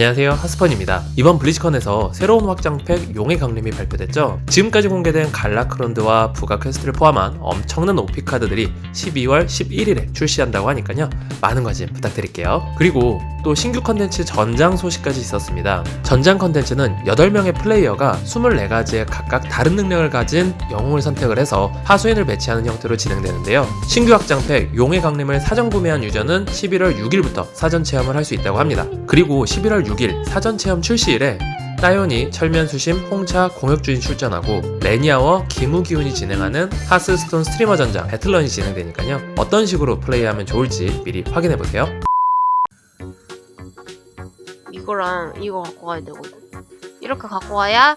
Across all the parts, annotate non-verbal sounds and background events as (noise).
안녕하세요. 하스펀입니다. 이번 블리즈컨에서 새로운 확장팩 용의 강림이 발표됐죠. 지금까지 공개된 갈라크론드와 부가 퀘스트를 포함한 엄청난 OP 카드들이 12월 11일에 출시한다고 하니까요. 많은 관심 부탁드릴게요. 그리고 또 신규 컨텐츠 전장 소식까지 있었습니다. 전장 컨텐츠는 8명의 플레이어가 24가지의 각각 다른 능력을 가진 영웅을 선택을 해서 하수인을 배치하는 형태로 진행되는데요. 신규 확장팩 용의 강림을 사전 구매한 유저는 11월 6일부터 사전 체험을 할 수 있다고 합니다. 그리고 11월 6일 사전 체험 출시일에 따요니, 철면수심, 홍차, 공혁준이 출전하고 레니아워, 김우기훈이 진행하는 하스스톤 스트리머 전장 배틀런이 진행되니까요. 어떤 식으로 플레이하면 좋을지 미리 확인해보세요 이거랑 이거 갖고 가야 되거든. 이렇게 갖고 와야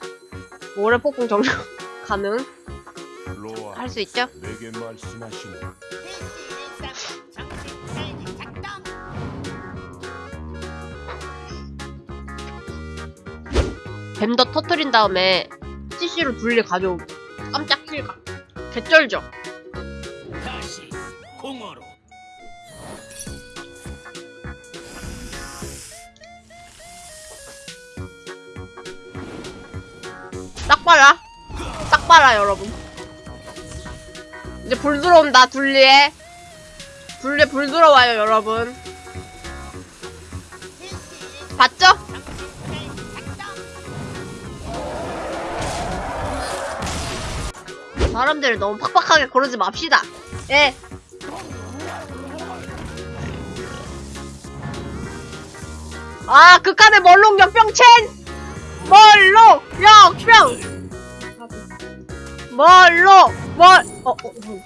모래 폭풍 정령 (laughs) 가능 할 수 있죠? 뱀더 터트린 다음에 CC로 둘리 가져오. 깜짝 킬각. 개쩔죠? 딱 봐라. 딱 봐라 여러분. 이제 불 들어온다 둘리에. 둘리에 불 들어와요 여러분. 봤죠? 사람들을 너무 팍팍하게 고르지 맙시다. 예. 아, 극한의 멀롱 역병첸! 멀롱 역병! 멀롱 멀 어, 어, 어.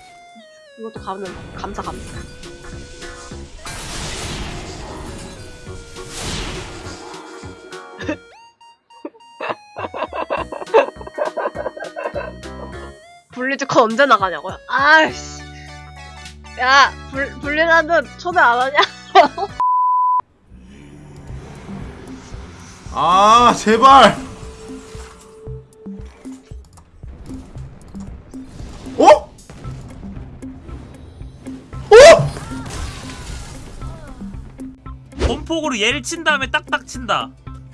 이것도 가면 감사 감사. (laughs) 블리즈컨 언제 나가냐고요? 아이씨. 야, 블, 블리나는 초대 안 하냐? 아 제발 범폭으로 얘를 친 다음에 딱딱 친다.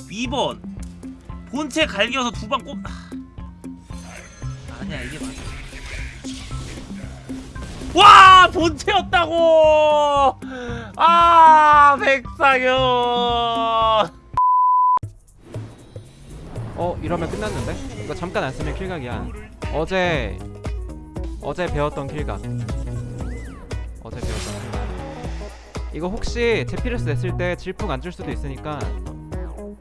2번. 본체 갈겨서 두 방 꼽... 아. 아니야 이게 맞아. 와 본체였다고! 아 백상현! 어 이러면 끝났는데? 이거 잠깐 안 쓰면 킬각이야. 어제 어제 배웠던 킬각. 어제 킬각 이거 혹시 제피레스 냈을 때 질풍 안 줄 수도 있으니까 음,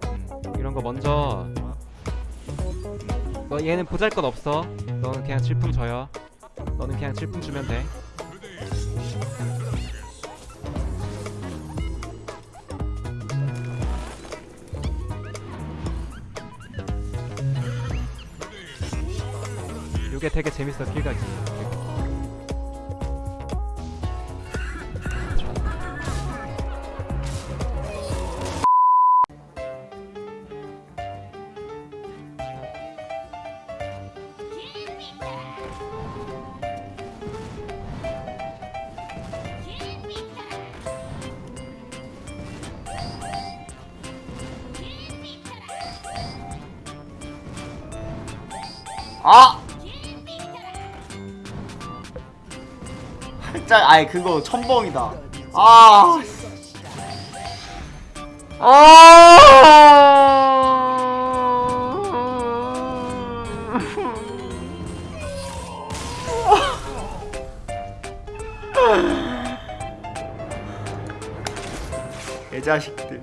이런 거 먼저 너 얘는 보잘것 없어. 너는 그냥 질풍 줘요. 너는 그냥 질풍 주면 돼. 이게 되게 재밌어 킬각이 아! 살짝 아이 그거 첨벙이다. 아. 개자식들.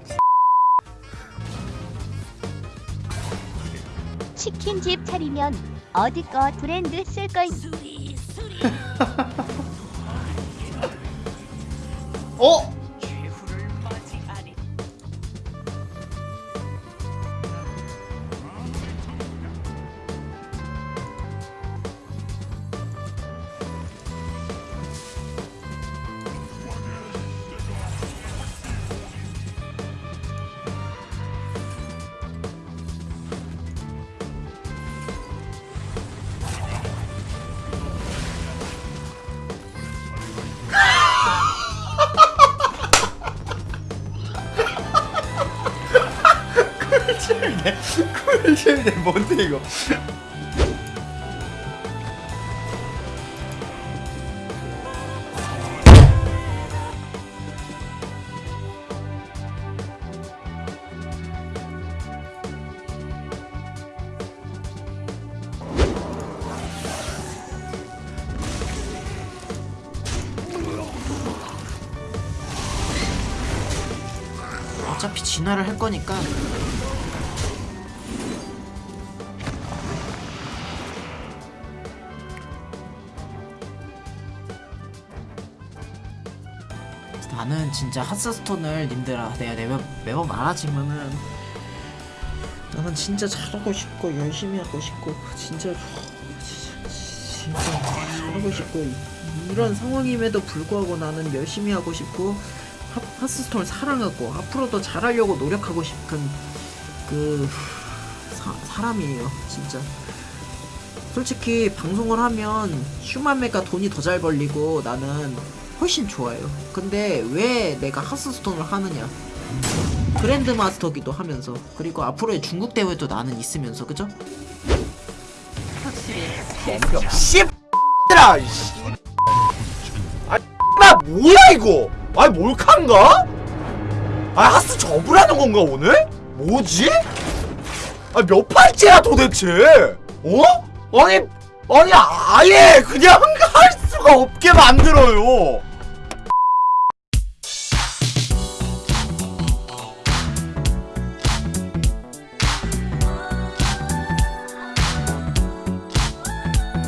치킨집 차리면 어디 거 브랜드 쓸 걸. (laughs) 어? (laughs) 쿨잼이네. 쿨잼이네 뭔데 이거? 어차피 진화를 할 거니까 나는 진짜 핫스스톤을 님들아 내가 매번, 매번 말하지만은 나는 진짜 잘하고 싶고 열심히 하고 싶고 진짜 진짜, 진짜 잘하고 싶고 이런 상황임에도 불구하고 나는 열심히 하고 싶고 하, 하스스톤을 사랑하고 앞으로도 잘하려고 노력하고 싶은 그 사, 사람이에요 진짜. 솔직히 방송을 하면 휴만메가 돈이 더 잘 벌리고 나는 훨씬 좋아요 근데 왜 내가 하스스톤을 하느냐 그랜드 마스터기도 하면서 그리고 앞으로의 중국 대회도 나는 있으면서 그죠? 씨들아 이씨 아나 뭐야 이거 아니 몰카인가? 아 하스 접으라는 건가 오늘? 뭐지? 아 몇 팔째야 도대체? 어? 아니 아니 아예 그냥 할 수가 없게 만들어요